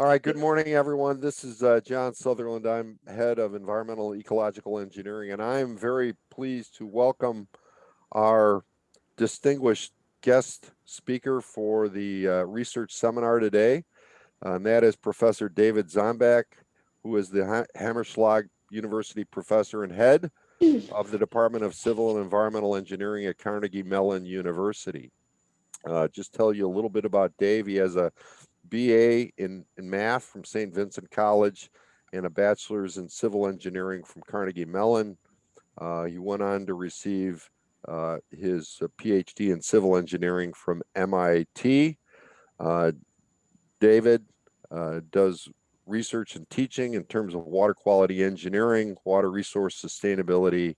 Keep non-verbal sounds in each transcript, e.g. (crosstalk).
All right, good morning, everyone. This is uh, John Sutherland. I'm head of environmental ecological engineering, and I am very pleased to welcome our distinguished guest speaker for the uh, research seminar today. Uh, and that is Professor David Dzombak, who is the ha Hamerschlag University professor and head of the Department of Civil and Environmental Engineering at Carnegie Mellon University. Uh, just tell you a little bit about Dave. He has a BA in, in math from St. Vincent College and a bachelor's in civil engineering from Carnegie Mellon. Uh, he went on to receive uh, his uh, PhD in civil engineering from MIT. Uh, David uh, does research and teaching in terms of water quality engineering, water resource sustainability,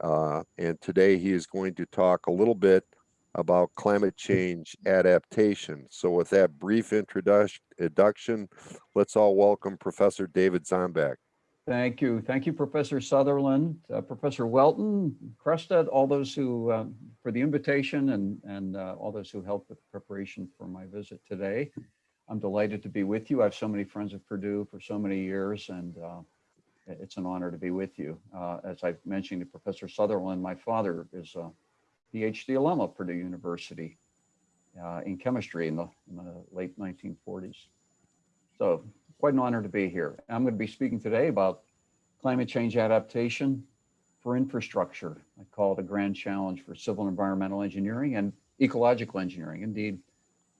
uh, and today he is going to talk a little bit about climate change adaptation. So with that brief introduction, let's all welcome Professor David Dzombak. Thank you. Thank you, Professor Sutherland, uh, Professor Whelton, Crestad, all those who, uh, for the invitation and, and uh, all those who helped with the preparation for my visit today. I'm delighted to be with you. I have so many friends at Purdue for so many years, and uh, it's an honor to be with you. Uh, as I mentioned to Professor Sutherland, my father is a PhD alum of Purdue University uh, in chemistry in the, in the, late 1940s. So quite an honor to be here. I'm going to be speaking today about climate change adaptation for infrastructure. I call it a grand challenge for civil and environmental engineering and ecological engineering, indeed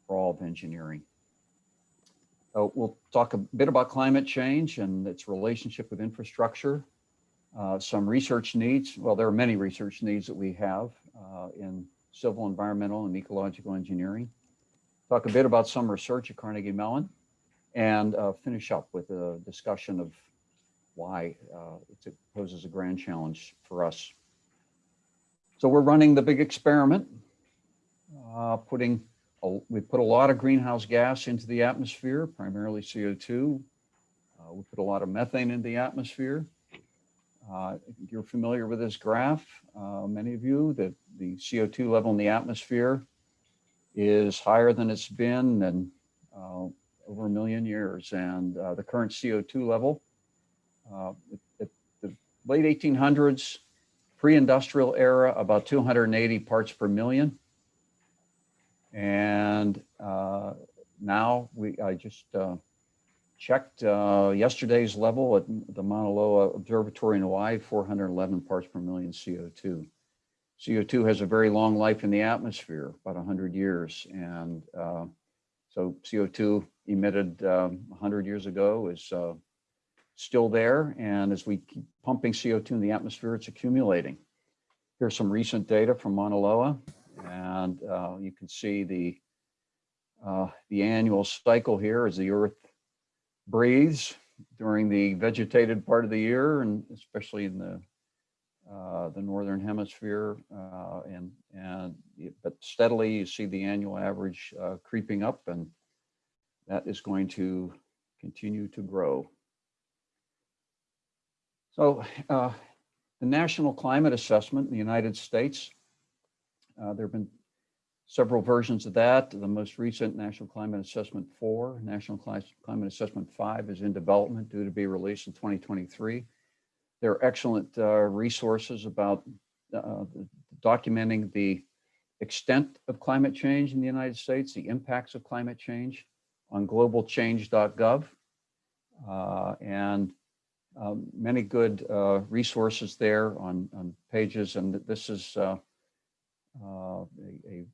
for all of engineering. So we'll talk a bit about climate change and its relationship with infrastructure, uh, some research needs. Well, there are many research needs that we have uh, in civil, environmental, and ecological engineering. Talk a bit about some research at Carnegie Mellon and uh, finish up with a discussion of why uh, it poses a grand challenge for us. So we're running the big experiment, uh, putting we put a lot of greenhouse gas into the atmosphere, primarily CO2. Uh, we put a lot of methane in the atmosphere. Uh, you're familiar with this graph, uh, many of you, that the CO2 level in the atmosphere is higher than it's been in uh, over a million years. And uh, the current CO2 level uh, at the late 1800s, pre-industrial era, about 280 parts per million. And uh, now we, I just checked uh, yesterday's level at the Mauna Loa Observatory in Hawaii, 411 parts per million CO2. CO2 has a very long life in the atmosphere, about 100 years. And uh, so CO2 emitted um, 100 years ago is uh, still there. And as we keep pumping CO2 in the atmosphere, it's accumulating. Here's some recent data from Mauna Loa. And uh, you can see the, uh, the annual cycle here as the Earth breathes during the vegetated part of the year and especially in the uh, the northern hemisphere uh, and and but steadily you see the annual average uh, creeping up and that is going to continue to grow. So uh, the National Climate Assessment in the United States, uh, there have been several versions of that. The most recent National Climate Assessment 4, National Climate Assessment 5 is in development due to be released in 2023. There are excellent uh, resources about uh, documenting the extent of climate change in the United States, the impacts of climate change on globalchange.gov, uh, and um, many good uh, resources there on, on pages. And this is uh, uh, a, a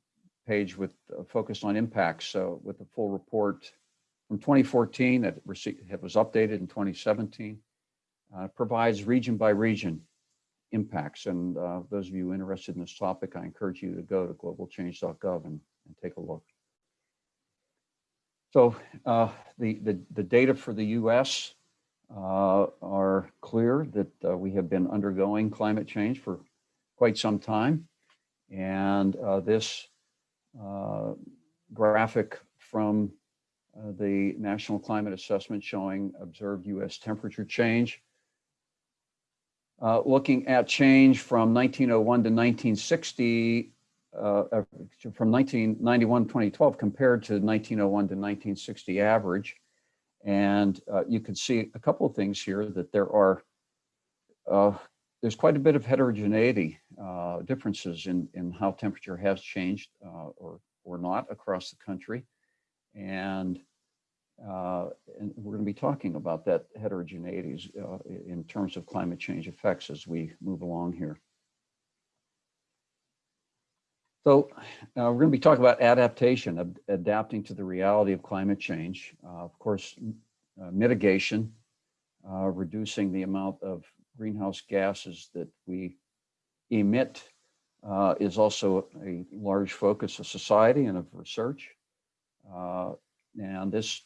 page with uh, focused on impacts. So with the full report from 2014 that received, it was updated in 2017, uh, provides region by region impacts. And uh, those of you interested in this topic, I encourage you to go to globalchange.gov and, and take a look. So uh, the, the, the, data for the US uh, are clear that uh, we have been undergoing climate change for quite some time. And uh, this graphic from uh, the National Climate Assessment showing observed U.S. temperature change. Uh, looking at change from 1901 to 1960, uh, uh, from 1991 2012 compared to 1901 to 1960 average. And uh, you can see a couple of things here that there are, uh, there's quite a bit of heterogeneity, uh, differences in, in how temperature has changed uh, or, or not across the country. And, uh, and we're going to be talking about that heterogeneities uh, in terms of climate change effects as we move along here. So uh, we're going to be talking about adaptation, ad adapting to the reality of climate change. Uh, of course, mitigation, reducing the amount of greenhouse gases that we emit uh, is also a large focus of society and of research. Uh, and this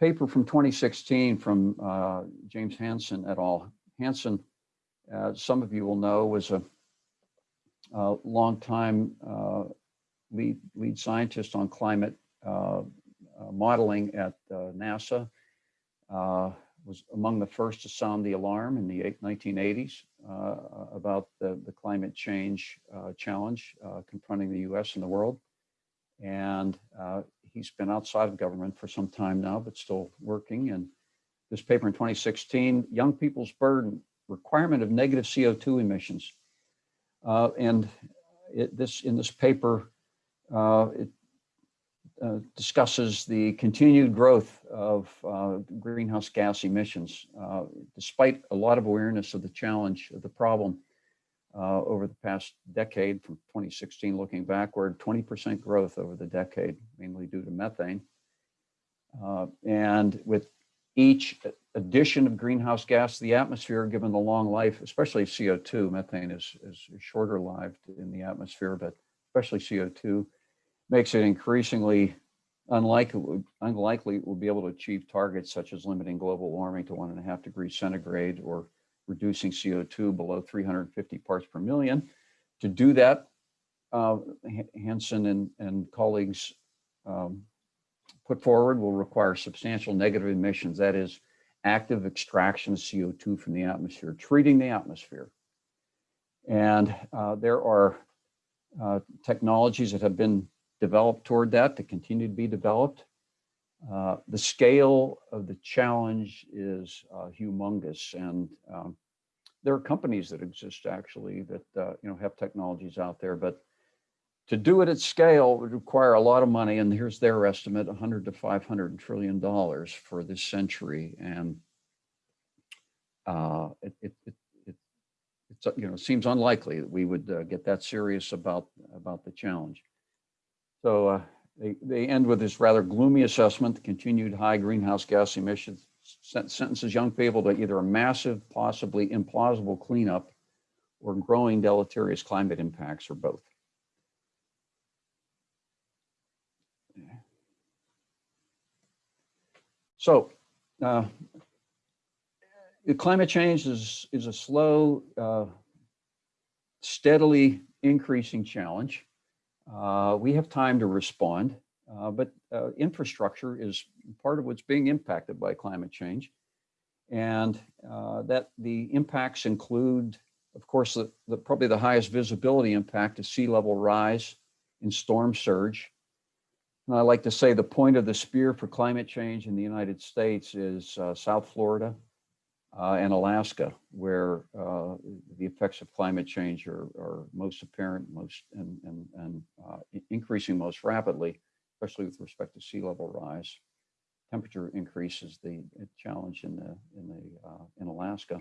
paper from 2016 from James Hansen et al. Hansen, some of you will know, was a uh, longtime uh, lead, lead scientist on climate uh, uh modeling at uh, NASA, uh, was among the first to sound the alarm in the 1980s uh, uh, about the, the climate change uh, challenge confronting the US and the world. And he's been outside of government for some time now, but still working. And this paper in 2016, Young People's Burden, Requirement of Negative CO2 Emissions uh, and it, this in this paper, uh, it uh, discusses the continued growth of uh, greenhouse gas emissions, uh, despite a lot of awareness of the challenge of the problem uh, over the past decade from 2016 looking backward, 20% growth over the decade, mainly due to methane. and with each addition of greenhouse gas to the atmosphere, given the long life, especially CO2, methane is, is shorter lived in the atmosphere, but especially CO2, makes it increasingly unlikely, unlikely we'll be able to achieve targets such as limiting global warming to one and a half degrees centigrade or reducing CO2 below 350 parts per million. To do that, uh, Hansen and, and colleagues um, put forward will require substantial negative emissions, that is active extraction of CO2 from the atmosphere, treating the atmosphere. And uh, there are uh, technologies that have been developed toward that to continue to be developed. Uh, the scale of the challenge is uh, humongous and um, there are companies that exist actually that uh, you know have technologies out there, but to do it at scale would require a lot of money, and here's their estimate, 100 to 500 trillion dollars for this century. And uh, it, it, it, it, you know, seems unlikely that we would uh, get that serious about, about the challenge. So uh, they, they end with this rather gloomy assessment, continued high greenhouse gas emissions sentences young people to either a massive, possibly implausible cleanup or growing deleterious climate impacts or both. So uh, climate change is, is a slow, uh, steadily increasing challenge. Uh, we have time to respond, uh, but uh, infrastructure is part of what's being impacted by climate change. And uh, that the impacts include, of course, the, the, probably the highest visibility impact is sea level rise and storm surge. And I like to say the point of the spear for climate change in the United States is uh, South Florida and Alaska, where uh, the effects of climate change are, are most apparent, most and, and, and uh, increasing most rapidly, especially with respect to sea level rise. Temperature increases the challenge in the in the uh, in Alaska.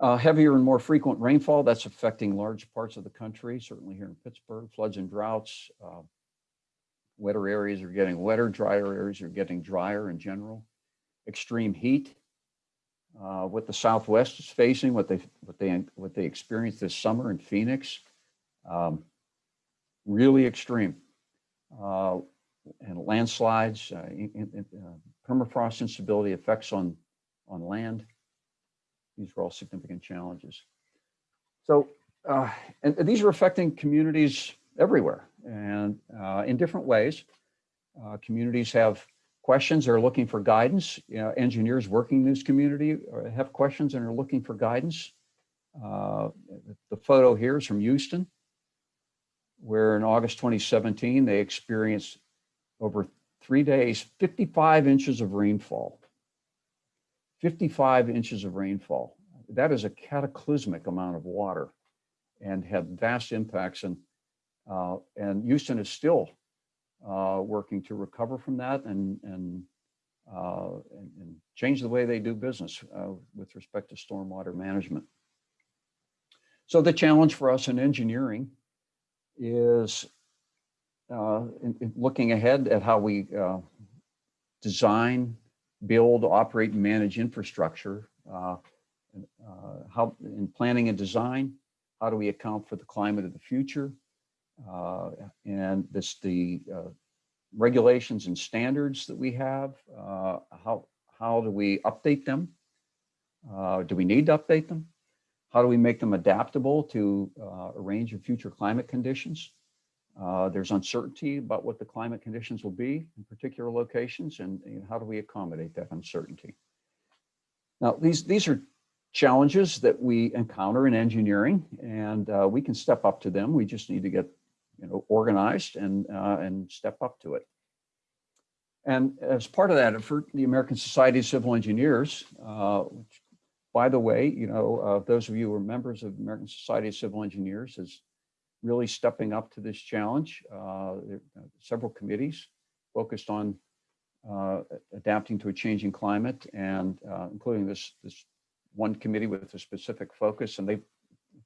Uh, heavier and more frequent rainfall, that's affecting large parts of the country, certainly here in Pittsburgh, floods and droughts, uh, Wetter areas are getting wetter, drier areas are getting drier in general. Extreme heat, uh, what the Southwest is facing, what they what they what they experienced this summer in Phoenix, um, really extreme. Uh, and landslides, uh, in, in, uh, permafrost instability, effects on on land. These are all significant challenges. So, uh, and these are affecting communities everywhere and uh, in different ways. Communities have questions, they're looking for guidance. You know, engineers working in this community have questions and are looking for guidance. Uh, the photo here is from Houston, where in August 2017, they experienced over three days, 55 inches of rainfall. 55 inches of rainfall. That is a cataclysmic amount of water and had vast impacts. And, uh, and Houston is still uh, working to recover from that and, and, uh, and, and change the way they do business uh, with respect to stormwater management. So the challenge for us in engineering is uh, in, in looking ahead at how we uh, design, build, operate, and manage infrastructure. Uh, how in planning and design, how do we account for the climate of the future? Uh, and this the uh, regulations and standards that we have. Uh, how how do we update them? Uh, do we need to update them? How do we make them adaptable to uh, a range of future climate conditions? Uh, there's uncertainty about what the climate conditions will be in particular locations and, and how do we accommodate that uncertainty? Now, these, these are challenges that we encounter in engineering and uh, we can step up to them. We just need to get you know, organized and, uh, and step up to it. And as part of that effort, the American Society of Civil Engineers, uh, which by the way, you know, uh, those of you who are members of the American Society of Civil Engineers is really stepping up to this challenge. Uh, there are several committees focused on uh, adapting to a changing climate and uh, including this, this one committee with a specific focus. And they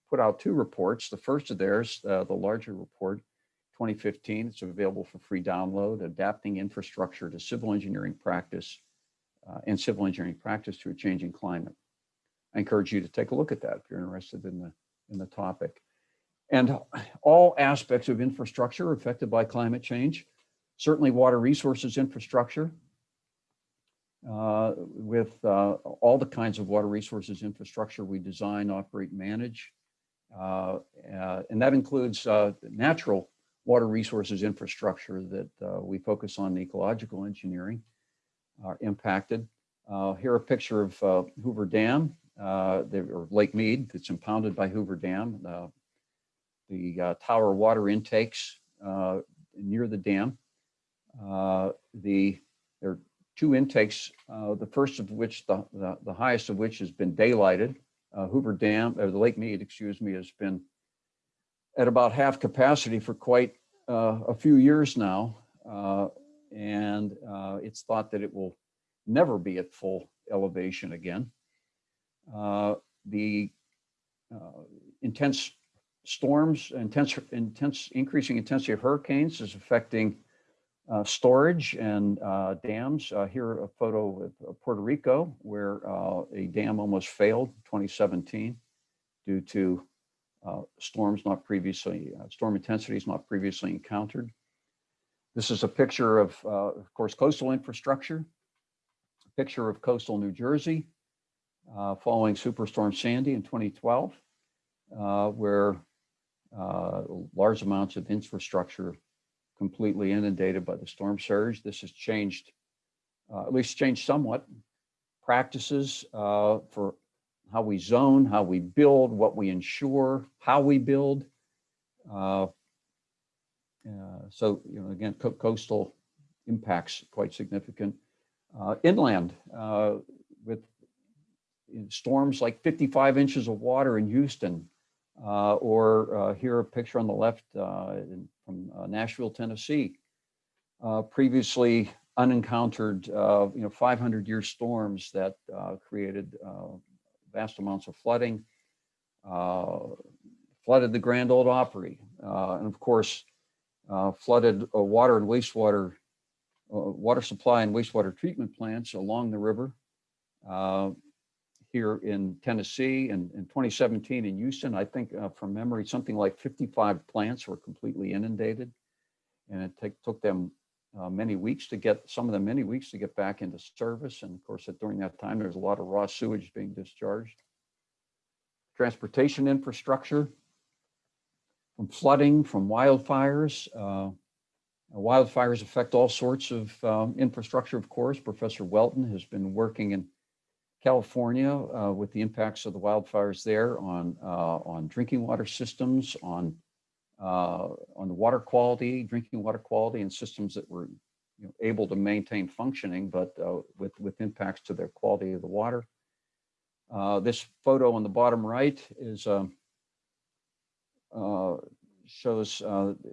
put out two reports. The first of theirs, uh, the larger report, 2015, it's available for free download, Adapting Infrastructure to Civil Engineering Practice uh, and Civil Engineering Practice to a Changing Climate. I encourage you to take a look at that if you're interested in the, in the topic. And all aspects of infrastructure affected by climate change, certainly water resources infrastructure, uh, with uh, all the kinds of water resources infrastructure we design, operate, manage. Uh, uh and that includes uh, natural water resources infrastructure that we focus on ecological engineering are impacted. here a picture of Hoover Dam or Lake Mead that's impounded by Hoover Dam. The tower water intakes near the dam. Uh, the there are two intakes. Uh, the first of which, the, the, the highest of which, has been daylighted. Uh, Hoover Dam, or the Lake Mead, excuse me, has been at about half capacity for quite uh, a few years now, and it's thought that it will never be at full elevation again. Uh, the uh, intense storms, intense, intense, increasing intensity of hurricanes is affecting uh, storage and uh, dams. Uh, here a photo of Puerto Rico where uh, a dam almost failed 2017 due to storms not previously, storm intensities not previously encountered. This is a picture of, of course, coastal infrastructure, a picture of coastal New Jersey, uh, following Superstorm Sandy in 2012, uh, where uh, large amounts of infrastructure completely inundated by the storm surge. This has changed, uh, at least changed somewhat, practices uh, for how we zone, how we build, what we insure, how we build. Uh, so, you know, again, co coastal impacts quite significant. inland, with storms like 55 inches of water in Houston, uh, or uh, here a picture on the left uh, in, from uh, Nashville, Tennessee. Uh, previously unencountered, uh, you know, 500 year storms that uh, created uh, vast amounts of flooding, uh, flooded the Grand Ole Opry, and of course, flooded water and wastewater, water supply and wastewater treatment plants along the river. Here in Tennessee and in 2017 in Houston, I think uh, from memory, something like 55 plants were completely inundated. And it take, took them uh, many weeks to get, some of them many weeks to get back into service. And of course, during that time, there's a lot of raw sewage being discharged. Transportation infrastructure, from flooding, from wildfires. Uh, wildfires affect all sorts of um, infrastructure, of course. Professor Whelton has been working in California uh, with the impacts of the wildfires there on uh, on drinking water systems, on uh, on the water quality, drinking water quality, and systems that were you know, able to maintain functioning, but uh, with, with impacts to their quality of the water. Uh, This photo on the bottom right is um, uh, shows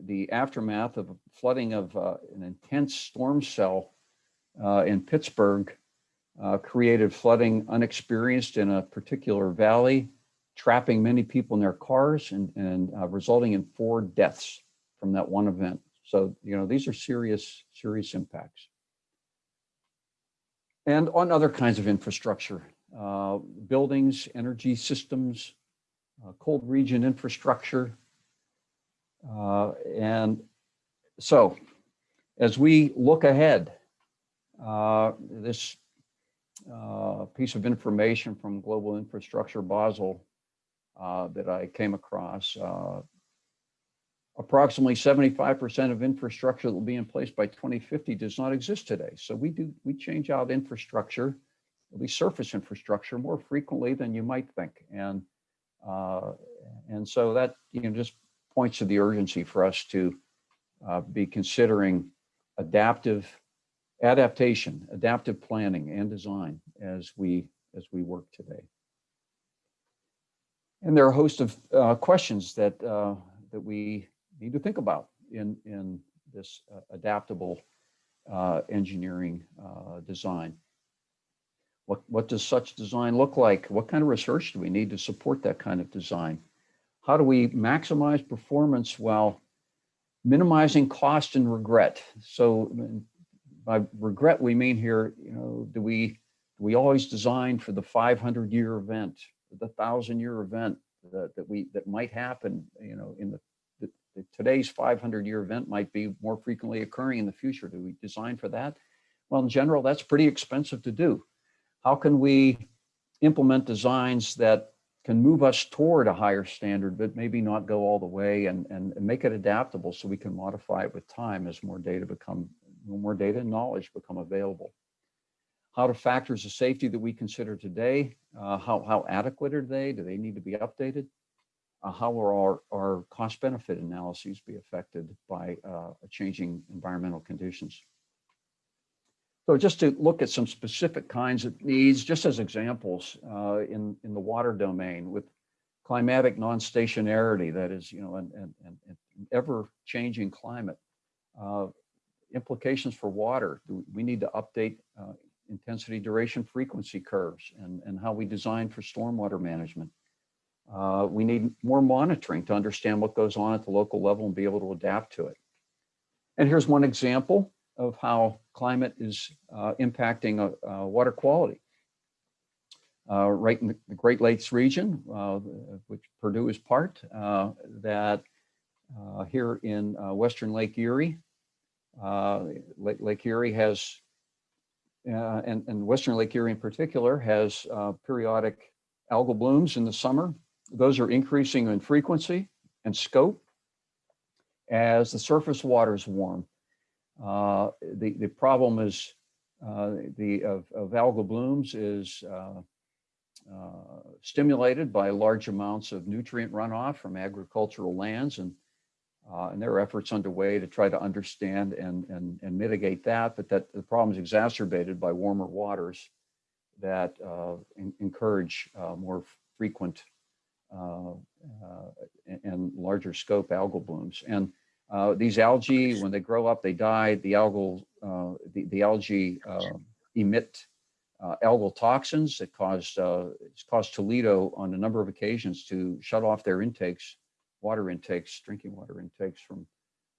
the aftermath of flooding of an intense storm cell in Pittsburgh uh, created flooding unexperienced in a particular valley, trapping many people in their cars and, and uh, resulting in four deaths from that one event. So, you know, these are serious, serious impacts. And on other kinds of infrastructure, uh, buildings, energy systems, uh, cold region infrastructure. Uh, and so as we look ahead, uh, this uh, piece of information from Global Infrastructure Basel uh, that I came across. Uh, approximately 75% of infrastructure that will be in place by 2050 does not exist today. So we do we change out infrastructure, at least surface infrastructure, more frequently than you might think. And uh, and so that you know just points to the urgency for us to uh, be considering adaptive adaptation, adaptive planning and design as we as we work today. And there are a host of uh, questions that uh, that we need to think about in in this uh, adaptable uh, engineering uh, design. What what does such design look like? What kind of research do we need to support that kind of design? How do we maximize performance while minimizing cost and regret? So by regret, we mean here, you know, do we do we always design for the 500 year event, the thousand year event that, that we that might happen, you know, in the, the, the today's 500 year event might be more frequently occurring in the future. Do we design for that? Well, in general, that's pretty expensive to do. How can we implement designs that can move us toward a higher standard, but maybe not go all the way and, and, and make it adaptable so we can modify it with time as more data become more data and knowledge become available. How do factors of safety that we consider today, uh, how, how adequate are they? Do they need to be updated? Uh, how will our, our cost benefit analyses be affected by uh, changing environmental conditions? So just to look at some specific kinds of needs, just as examples uh, in, in the water domain with climatic non-stationarity, that is, you know, an, an, an ever changing climate. Uh, implications for water. We need to update uh, intensity, duration, frequency curves and, and how we design for stormwater management. Uh, we need more monitoring to understand what goes on at the local level and be able to adapt to it. And here's one example of how climate is uh, impacting uh, uh, water quality. Uh, right in the Great Lakes region, which Purdue is part, that here in Western Lake Erie, Lake, Lake, Erie has, and, and Western Lake Erie in particular, has periodic algal blooms in the summer. Those are increasing in frequency and scope as the surface waters warm. Uh, the, the problem is uh, the of, of, algal blooms is uh, uh, stimulated by large amounts of nutrient runoff from agricultural lands and uh, and there are efforts underway to try to understand and, and, and mitigate that, but that the problem is exacerbated by warmer waters that in, encourage more frequent and, and larger scope algal blooms. And uh, these algae, when they grow up, they die. The algal, uh, the, the algae uh, emit uh, algal toxins that caused uh, it's caused Toledo on a number of occasions to shut off their intakes, water intakes, drinking water intakes from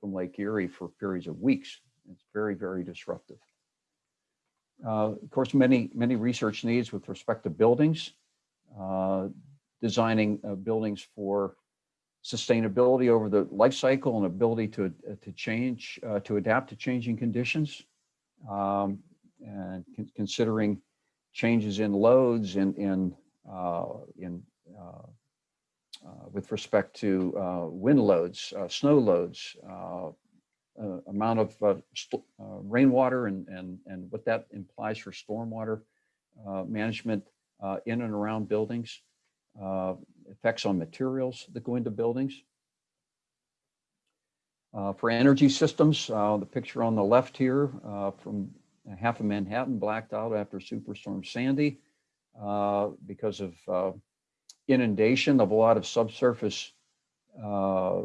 from Lake Erie for periods of weeks. It's very very disruptive. Uh, of course, many many research needs with respect to buildings, designing buildings for sustainability over the life cycle and ability to, uh, to change, uh, to adapt to changing conditions, um, and con considering changes in loads in, in, uh, in uh, uh, with respect to uh, wind loads, snow loads, amount of rainwater and, and, and what that implies for stormwater management in and around buildings effects on materials that go into buildings. Uh, for energy systems, uh, the picture on the left here uh, from half of Manhattan blacked out after Superstorm Sandy uh, because of uh, inundation of a lot of subsurface uh, uh,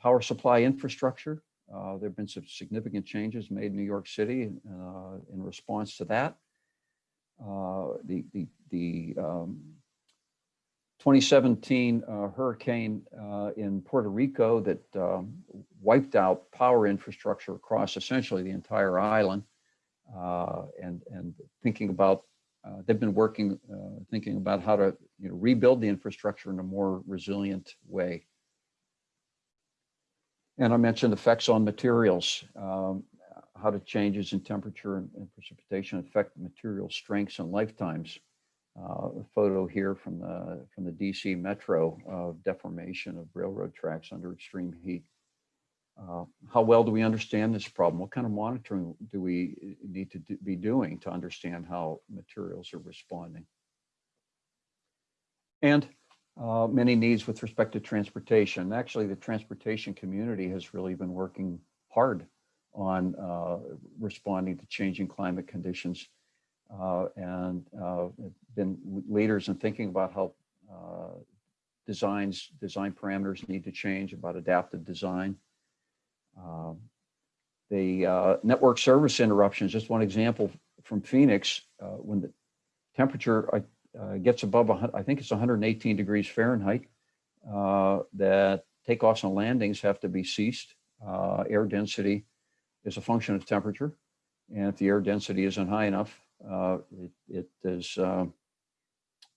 power supply infrastructure. Uh, there have been some significant changes made in New York City uh, in response to that. Uh, the the, the um, 2017 uh, hurricane in Puerto Rico that um, wiped out power infrastructure across essentially the entire island. And, and thinking about, uh, they've been working, uh, thinking about how to you know, rebuild the infrastructure in a more resilient way. And I mentioned effects on materials, um, how do changes in temperature and, and precipitation affect material strengths and lifetimes. Uh, a photo here from the from the DC Metro of deformation of railroad tracks under extreme heat. Uh, how well do we understand this problem? What kind of monitoring do we need to do, be doing to understand how materials are responding? And uh, many needs with respect to transportation. Actually, the transportation community has really been working hard on uh, responding to changing climate conditions uh, and uh, been leaders in thinking about how uh, designs, design parameters need to change about adaptive design. Um, the uh, network service interruptions, just one example from Phoenix, uh, when the temperature uh, gets above, I think it's 118 degrees Fahrenheit, that takeoffs and landings have to be ceased. air density is a function of temperature. And if the air density isn't high enough, uh, it, it is, uh,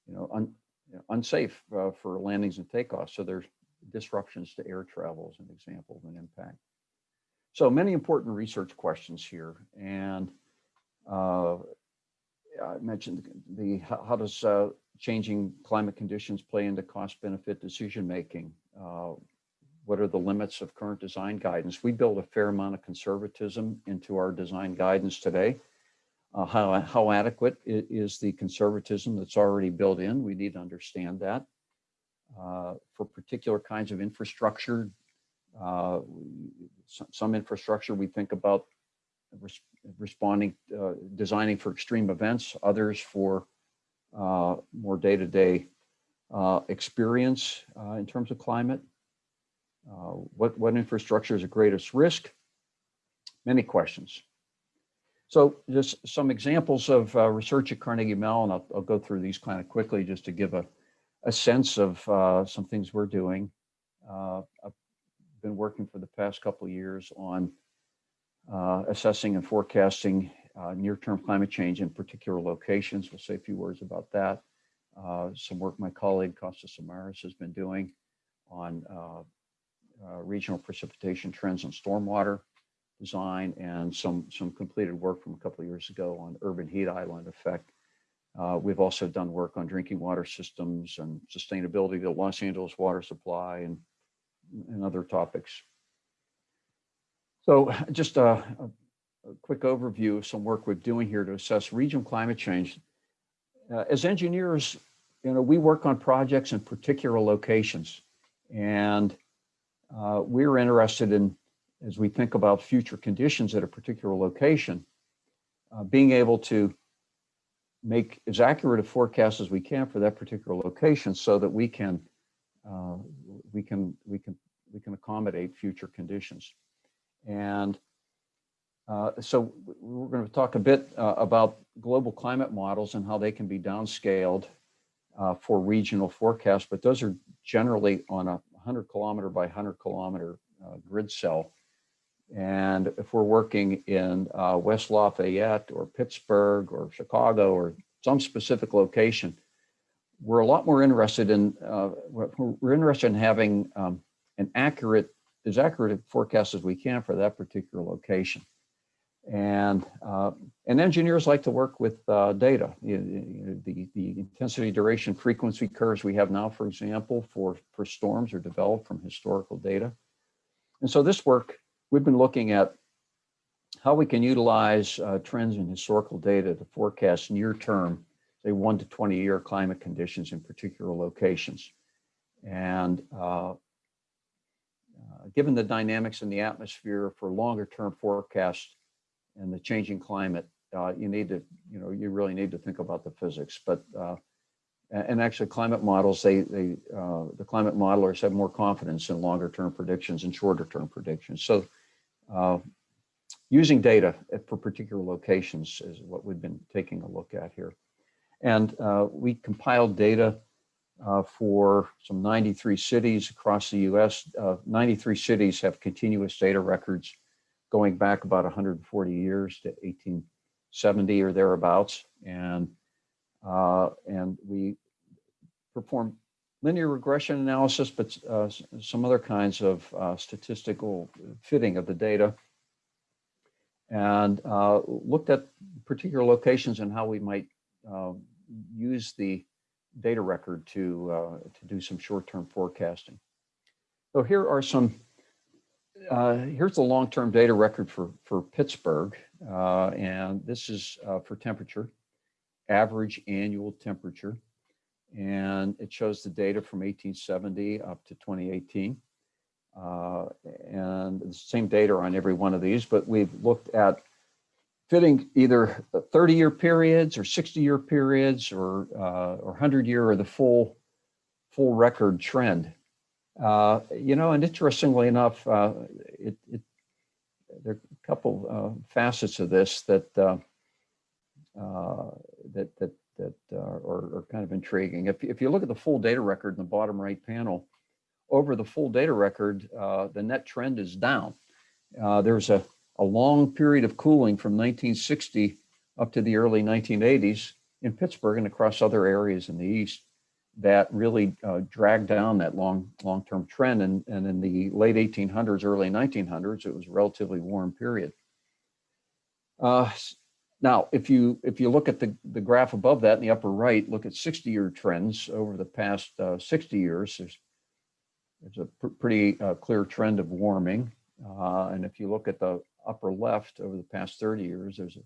you know, un, you know, unsafe uh, for landings and takeoffs. So there's disruptions to air travel as an example of an impact. So many important research questions here. And uh, I mentioned the, how does uh, changing climate conditions play into cost benefit decision making? Uh, what are the limits of current design guidance? We build a fair amount of conservatism into our design guidance today uh, how, how adequate is the conservatism that's already built in. We need to understand that. Uh, for particular kinds of infrastructure, uh, some, infrastructure we think about res responding, uh, designing for extreme events, others for uh, more day-to-day -day, uh, experience in terms of climate. what, what infrastructure is the greatest risk? Many questions. So just some examples of uh, research at Carnegie Mellon. I'll, I'll, go through these kind of quickly just to give a, a sense of uh, some things we're doing. Uh, been working for the past couple of years on uh, assessing and forecasting uh, near-term climate change in particular locations. We'll say a few words about that. Uh, some work my colleague Kostas Samaras has been doing on regional precipitation trends and stormwater design and some, some completed work from a couple of years ago on urban heat island effect. Uh, we've also done work on drinking water systems and sustainability, the Los Angeles water supply and, and other topics. So (laughs) just a, a, quick overview of some work we're doing here to assess regional climate change. Uh, as engineers, you know, we work on projects in particular locations and uh, we're interested in as we think about future conditions at a particular location, uh, being able to make as accurate a forecast as we can for that particular location so that we can uh, we can we can we can accommodate future conditions. And uh, so we're going to talk a bit uh, about global climate models and how they can be downscaled uh, for regional forecasts but those are generally on a 100 kilometer by 100 kilometer uh, grid cell. And if we're working in uh, West Lafayette or Pittsburgh or Chicago or some specific location, we're a lot more interested in, uh, we're interested in having um, an accurate, as accurate forecast as we can for that particular location. And, uh, and engineers like to work with uh, data. You the, the intensity, duration, frequency curves we have now, for example, for, for storms are developed from historical data. And so this work we've been looking at how we can utilize uh, trends in historical data to forecast near term, say one to 20 year climate conditions in particular locations. And uh, uh, given the dynamics in the atmosphere for longer term forecasts and the changing climate, uh, you need to, you know, you really need to think about the physics. But uh, and actually, climate models, they they uh, the climate modelers have more confidence in longer term predictions and shorter term predictions. So. Uh, using data for particular locations is what we've been taking a look at here. And uh, we compiled data uh, for some 93 cities across the US. Uh, 93 cities have continuous data records going back about 140 years to 1870 or thereabouts. And, uh, and we performed linear regression analysis, but uh, some other kinds of uh, statistical fitting of the data and uh, looked at particular locations and how we might uh, use the data record to uh, to do some short-term forecasting. So here are some. Uh, here's the long-term data record for for Pittsburgh, uh, and this is uh, for temperature, average annual temperature, and it shows the data from 1870 up to 2018. Uh, and the same data on every one of these, but we've looked at fitting either 30 year periods or 60 year periods or uh, or 100 year or the full full record trend. Uh, you know, and interestingly enough, uh, it, it there are a couple uh, facets of this that uh, uh, that that that are, are kind of intriguing. If if you look at the full data record in the bottom right panel, over the full data record, the net trend is down. There's a, a long period of cooling from 1960 up to the early 1980s in Pittsburgh and across other areas in the East that really uh, dragged down that long, long-term trend. And, and in the late 1800s, early 1900s, it was a relatively warm period. Uh, now, if you if you look at the, the graph above that in the upper right, look at 60-year trends over the past uh, 60 years. There's there's a pr- pretty uh, clear trend of warming. Uh, and if you look at the upper left over the past 30 years, there's a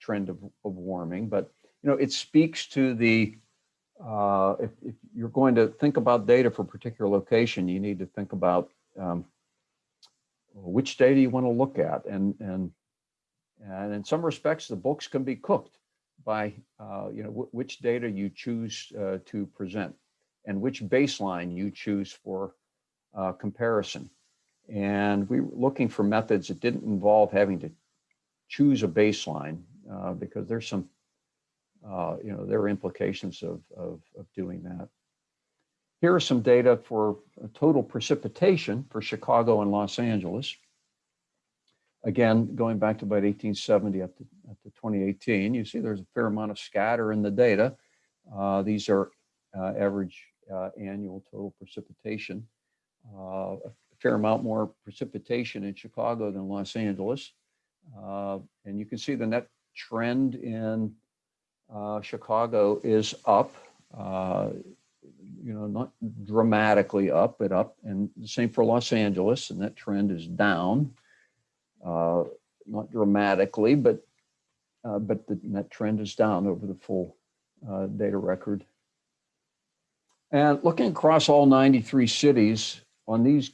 trend of, of warming. But you know, it speaks to the uh, if, if you're going to think about data for a particular location, you need to think about um, which data you want to look at. And and and in some respects, the books can be cooked by uh, you know which data you choose uh, to present and which baseline you choose for uh, comparison. And we were looking for methods that didn't involve having to choose a baseline uh, because there's some, uh, you know, there are implications of, of, of doing that. Here are some data for total precipitation for Chicago and Los Angeles. Again, going back to about 1870 up to, up to 2018, you see there's a fair amount of scatter in the data. Uh, these are uh, average uh, annual total precipitation. Fair amount more precipitation in Chicago than Los Angeles. Uh, and you can see the net trend in uh, Chicago is up. Uh, you know, not dramatically up, but up. And the same for Los Angeles, and that trend is down. Uh, not dramatically, but uh, but the net trend is down over the full uh, data record. And looking across all 93 cities, on these,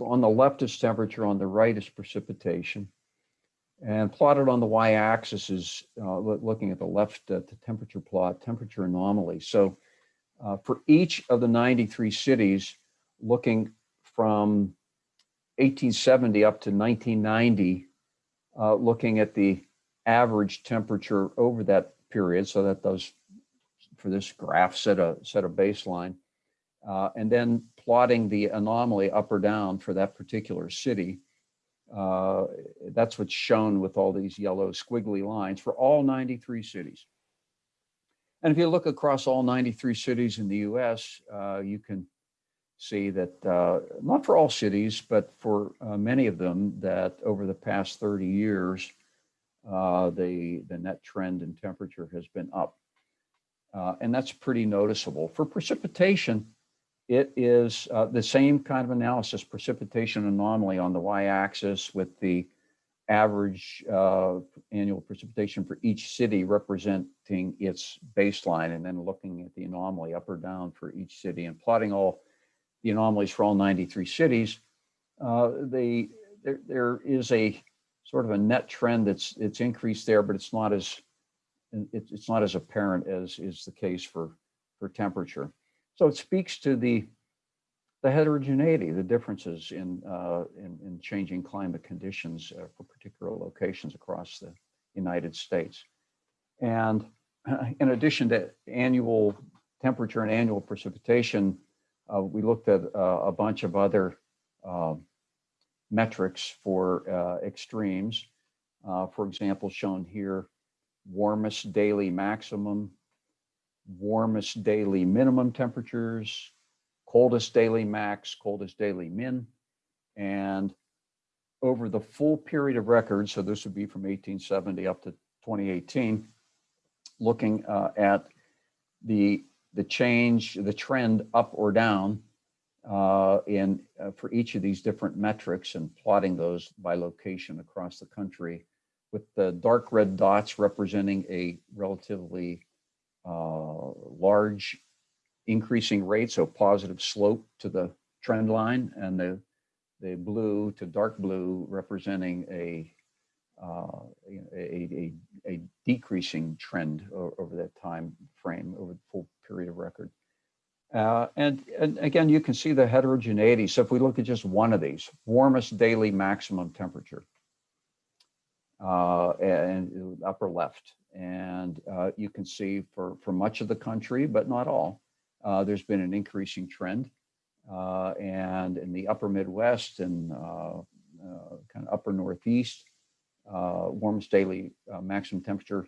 on the left is temperature, on the right is precipitation. And plotted on the y-axis is uh, looking at the left, uh, the temperature plot, temperature anomaly. So uh, for each of the 93 cities, looking from 1870 up to 1990, uh, looking at the average temperature over that period, so that those for this graph set a set a baseline, uh, and then plotting the anomaly up or down for that particular city. Uh, that's what's shown with all these yellow squiggly lines for all 93 cities. And if you look across all 93 cities in the U.S., uh, you can see that uh, not for all cities, but for uh, many of them, that over the past 30 years, uh, the the net trend in temperature has been up. Uh, and that's pretty noticeable. For precipitation, it is uh, the same kind of analysis, precipitation anomaly on the y-axis with the average uh, annual precipitation for each city representing its baseline, and then looking at the anomaly up or down for each city and plotting all the anomalies for all 93 cities. uh, the, there, there is a sort of a net trend that's, it's increased there, but it's not as, it's not as apparent as is the case for, for temperature. So it speaks to the, the heterogeneity, the differences in, uh, in, in changing climate conditions uh, for particular locations across the United States. And (clears throat) in addition to annual temperature and annual precipitation, uh, we looked at uh, a bunch of other uh, metrics for uh, extremes. Uh, for example, shown here, warmest daily maximum, warmest daily minimum temperatures, coldest daily max, coldest daily min, and over the full period of record, so this would be from 1870 up to 2018, looking uh, at the the change, the trend up or down uh, in uh, for each of these different metrics and plotting those by location across the country with the dark red dots representing a relatively large increasing rate, so positive slope to the trend line, and the, the blue to dark blue representing a, uh, a, a, a, decreasing trend over that time frame, over the full period of record. Uh, and, and again, you can see the heterogeneity. So if we look at just one of these, warmest daily maximum temperature, uh, and upper left. And uh, you can see for, for much of the country, but not all, uh, there's been an increasing trend. Uh, and in the upper Midwest and uh, uh, kind of upper Northeast, warmest daily maximum temperature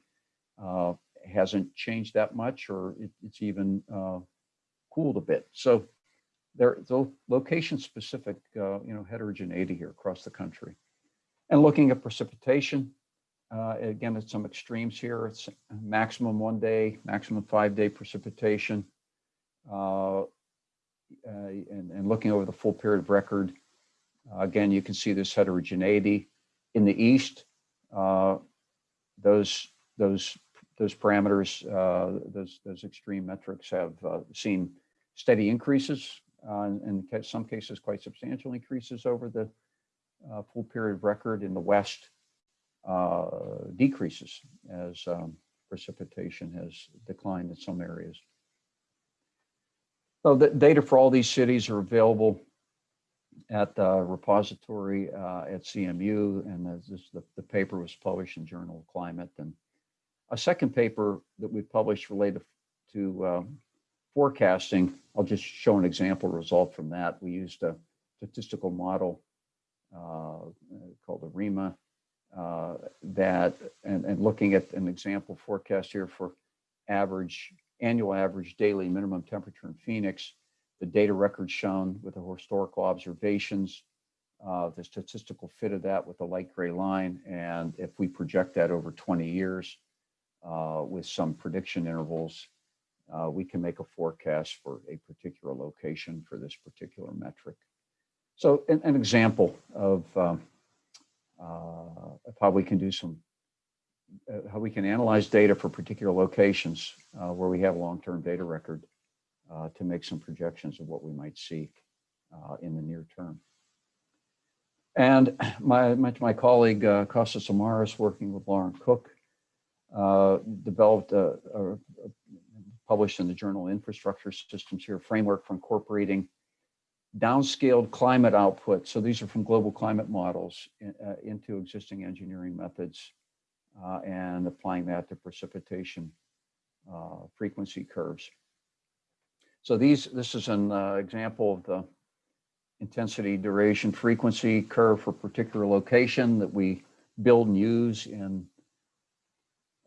hasn't changed that much, or it, it's even cooled a bit. So there's a location specific, you know, heterogeneity here across the country. And looking at precipitation, uh, again, it's some extremes here. It's maximum one day, maximum five day precipitation. Uh, uh, and, and, looking over the full period of record, uh, again, you can see this heterogeneity. In the east, uh, those those those parameters, uh, those those extreme metrics have seen steady increases, and in some cases, quite substantial increases over the uh, full period record in the west uh, decreases as um, precipitation has declined in some areas. So the data for all these cities are available at the repository uh, at CMU, and this, the, the paper was published in Journal of Climate. And a second paper that we published related to um, forecasting, I'll just show an example result from that. We used a statistical model called the ARIMA uh, that, and, and looking at an example forecast here for average, annual average daily minimum temperature in Phoenix, the data record shown with the historical observations, uh, the statistical fit of that with the light gray line. And if we project that over 20 years uh, with some prediction intervals, uh, we can make a forecast for a particular location for this particular metric. So an, an example of, um, uh, of how we can do some, uh, how we can analyze data for particular locations uh, where we have a long-term data record uh, to make some projections of what we might see uh, in the near term. And my, my, my colleague, uh, Kostas Samaras, working with Lauren Cook, developed a, a, a, published in the journal Infrastructure Systems here, framework for incorporating downscaled climate output. So these are from global climate models uh, into existing engineering methods uh, and applying that to precipitation uh, frequency curves. So these, this is an uh, example of the intensity, duration, frequency curve for particular location that we build and use in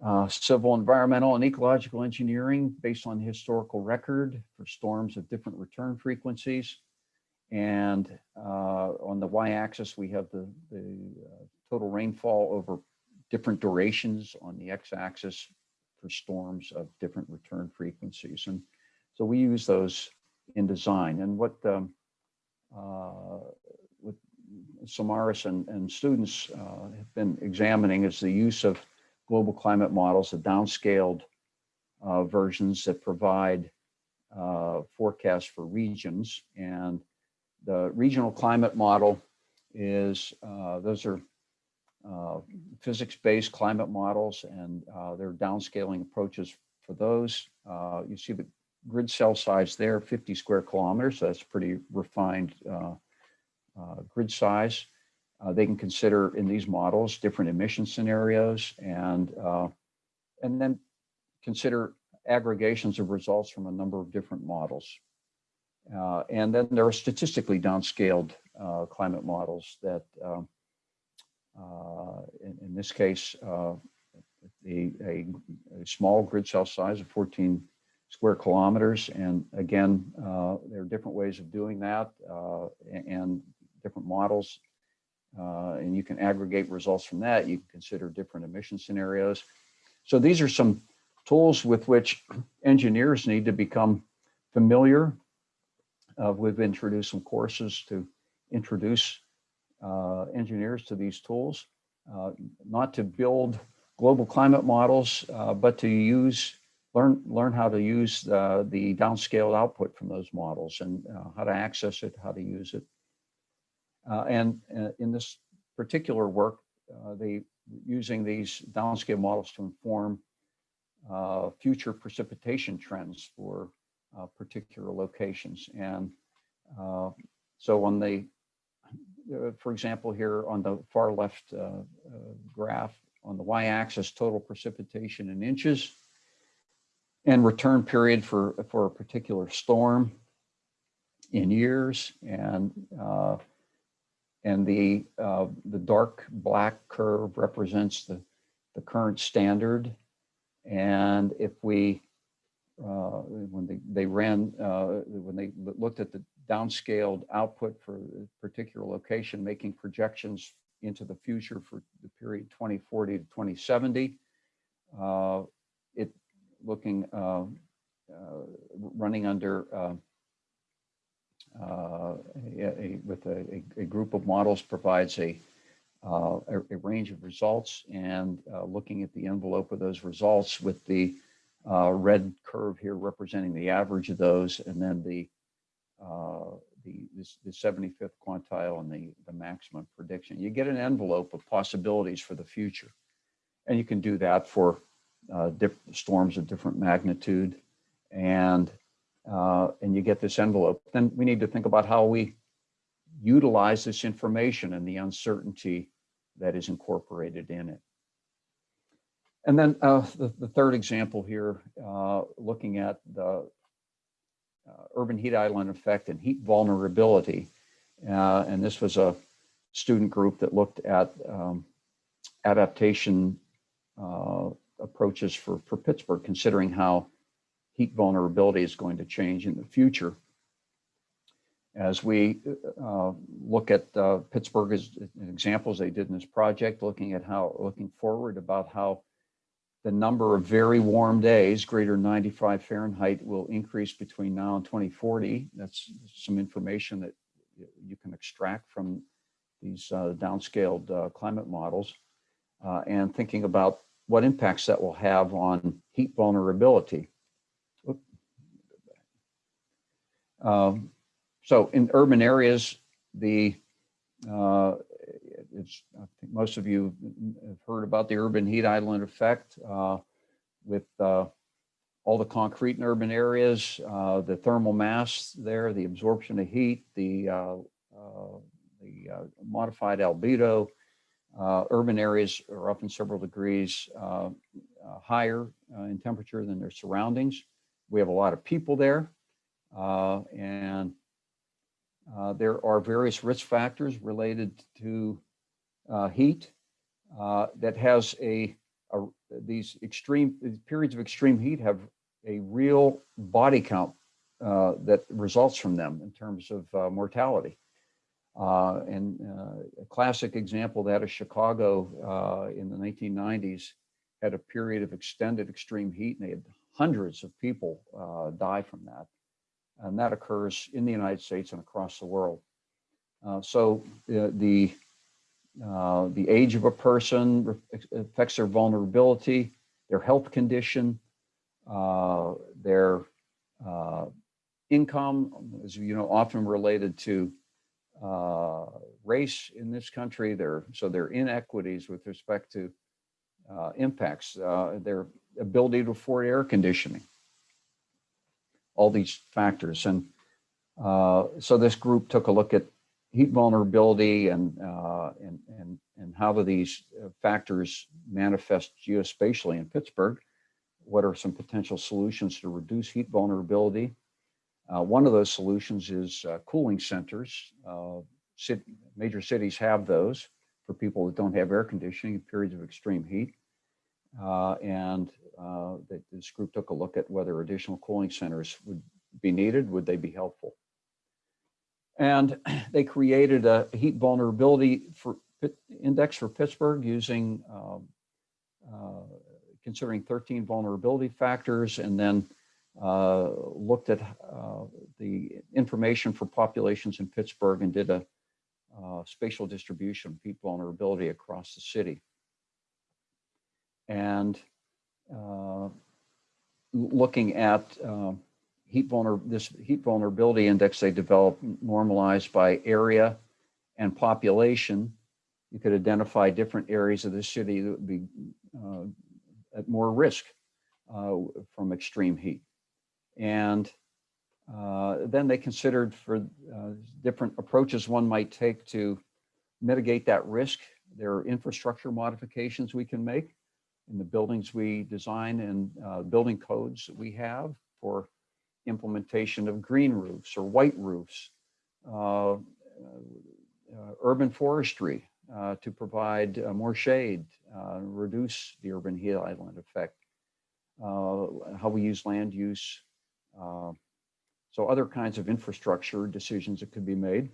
uh, civil, environmental, and ecological engineering based on historical record for storms of different return frequencies. And uh, on the y-axis, we have the, the uh, total rainfall over different durations on the x-axis for storms of different return frequencies. And so we use those in design. And what, um, uh, what Samaras and, and students uh, have been examining is the use of global climate models, the downscaled uh, versions that provide uh, forecasts for regions. And the regional climate model is uh, those are uh, physics-based climate models and uh, there are downscaling approaches for those. Uh, you see the grid cell size there, 50 square kilometers. So that's pretty refined uh, uh, grid size. They can consider in these models different emission scenarios and and then consider aggregations of results from a number of different models. Uh, and then there are statistically downscaled uh, climate models that, um, uh, in, in, this case, uh, a, a, small grid cell size of 14 square kilometers. And again, uh, there are different ways of doing that uh, and different models. and you can aggregate results from that. You can consider different emission scenarios. So these are some tools with which engineers need to become familiar. Uh, we've introduced some courses to introduce uh, engineers to these tools, uh, not to build global climate models, uh, but to use, learn, learn how to use uh, the downscaled output from those models and uh, how to access it, how to use it. and in this particular work, they using these downscale models to inform uh, future precipitation trends for uh, particular locations. And uh, so on the, uh, for example, here on the far left uh, uh, graph, on the y-axis, total precipitation in inches and return period for, for a particular storm in years. And and the uh, the dark black curve represents the the current standard and if we uh, when they they ran uh, when they looked at the downscaled output for a particular location making projections into the future for the period 2040 to 2070 uh, it looking uh, uh, running under uh, a, a, with a, a, group of models provides a, a, range of results and looking at the envelope of those results with the uh, red curve here representing the average of those and then the uh, the, the 75th quantile and the, the maximum prediction. You get an envelope of possibilities for the future. And you can do that for uh, storms of different magnitude and uh, and you get this envelope, then we need to think about how we utilize this information and the uncertainty that is incorporated in it. And then uh, the, the, third example here, uh, looking at the uh, urban heat island effect and heat vulnerability. Uh, and this was a student group that looked at um, adaptation uh, approaches for, for Pittsburgh, considering how heat vulnerability is going to change in the future. As we uh, look at Pittsburgh as examples they did in this project, looking at how, looking forward about how the number of very warm days, greater 95 Fahrenheit, will increase between now and 2040. That's some information that you can extract from these uh, downscaled uh, climate models uh, and thinking about what impacts that will have on heat vulnerability. Um, so in urban areas, the uh, it's, I think most of you have heard about the urban heat island effect uh, with uh, all the concrete in urban areas, uh, the thermal mass there, the absorption of heat, the, uh, uh, the modified albedo. urban areas are often several degrees higher in temperature than their surroundings. We have a lot of people there. Uh, and uh, there are various risk factors related to uh, heat uh, that has a, a, these extreme periods of extreme heat have a real body count uh, that results from them in terms of uh, mortality. and a classic example that is Chicago in the 1990s had a period of extended extreme heat and they had hundreds of people die from that and that occurs in the United States and across the world. Uh, so uh, the uh, the age of a person affects their vulnerability, their health condition, uh, their uh, income, as you know, often related to uh, race in this country. There, so there are inequities with respect to uh, impacts, uh, their ability to afford air conditioning, all these factors. And uh, so this group took a look at heat vulnerability and, uh, and, and, and how do these uh, factors manifest geospatially in Pittsburgh? What are some potential solutions to reduce heat vulnerability? Uh, one of those solutions is uh, cooling centers. Uh, cit major cities have those for people that don't have air conditioning in periods of extreme heat. Uh, and this group took a look at whether additional cooling centers would be needed, would they be helpful? And (clears throat) they created a heat vulnerability for index for Pittsburgh using um, uh, considering 13 vulnerability factors and then uh, looked at uh, the information for populations in Pittsburgh and did a uh, spatial distribution of heat vulnerability across the city. And uh, looking at uh, heat vulner this heat vulnerability index they developed normalized by area and population, you could identify different areas of the city that would be uh, at more risk uh, from extreme heat. And uh, then they considered for uh, different approaches one might take to mitigate that risk. There are infrastructure modifications we can make in the buildings we design and uh, building codes that we have for implementation of green roofs or white roofs, uh, uh, urban forestry uh, to provide uh, more shade, reduce the urban heat island effect, how we use land use. so other kinds of infrastructure decisions that could be made.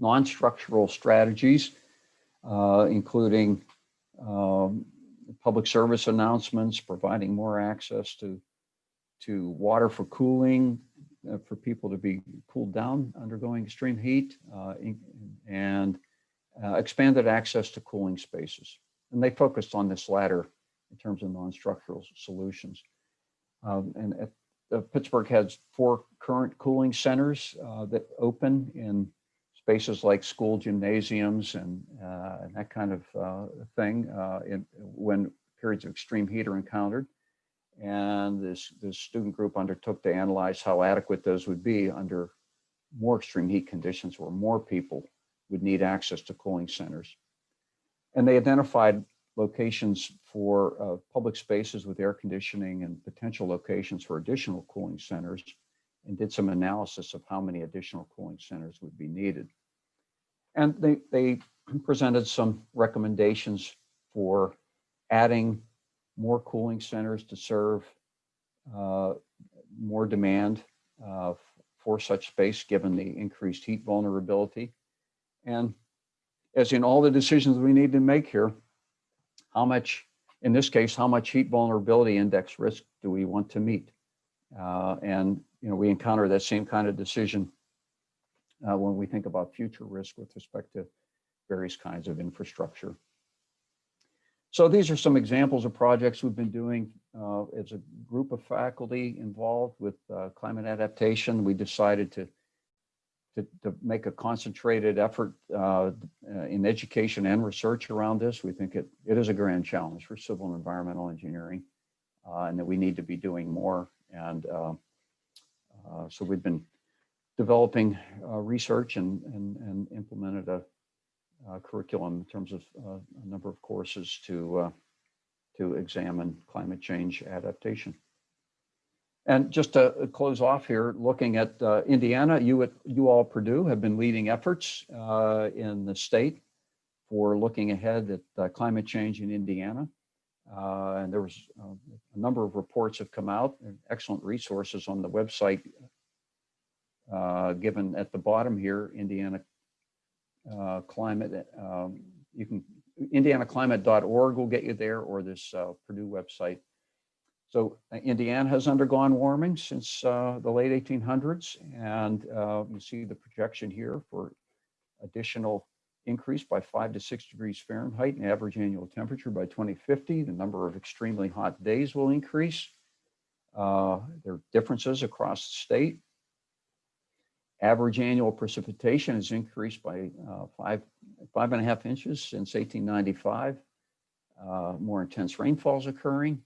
Non-structural strategies, uh, including um, public service announcements, providing more access to, to water for cooling, uh, for people to be cooled down undergoing extreme heat, uh, and uh, expanded access to cooling spaces. And they focused on this latter in terms of non-structural solutions. Um, and at, uh, Pittsburgh has four current cooling centers uh, that open in spaces like school gymnasiums and, uh, and that kind of uh, thing in, when periods of extreme heat are encountered. And this, this student group undertook to analyze how adequate those would be under more extreme heat conditions where more people would need access to cooling centers. And they identified locations for uh, public spaces with air conditioning and potential locations for additional cooling centers and did some analysis of how many additional cooling centers would be needed. And they, they presented some recommendations for adding more cooling centers to serve uh, more demand uh, for such space, given the increased heat vulnerability. And as in all the decisions we need to make here, how much, in this case, how much heat vulnerability index risk do we want to meet? Uh, and, you know, we encounter that same kind of decision uh, when we think about future risk with respect to various kinds of infrastructure. So these are some examples of projects we've been doing uh, as a group of faculty involved with uh, climate adaptation. We decided to, to, to make a concentrated effort uh, uh, in education and research around this. We think it, it is a grand challenge for civil and environmental engineering uh, and that we need to be doing more. And uh, so we've been developing research and, and, and implemented a, curriculum in terms of uh, a number of courses to uh, to examine climate change adaptation. And just to close off here, looking at uh, Indiana, you at you all Purdue have been leading efforts uh, in the state for looking ahead at uh, climate change in Indiana. Uh, and there was uh, a number of reports have come out, and excellent resources on the website uh, given at the bottom here, Indiana uh, climate. Um, you can indianaclimate.org will get you there or this uh, Purdue website. So uh, Indiana has undergone warming since uh, the late 1800s, and uh, you see the projection here for additional increase by five to six degrees Fahrenheit in average annual temperature by 2050. The number of extremely hot days will increase. There are differences across the state. Average annual precipitation has increased by uh, five, five and a half inches since 1895. Uh, More intense rainfalls occurring.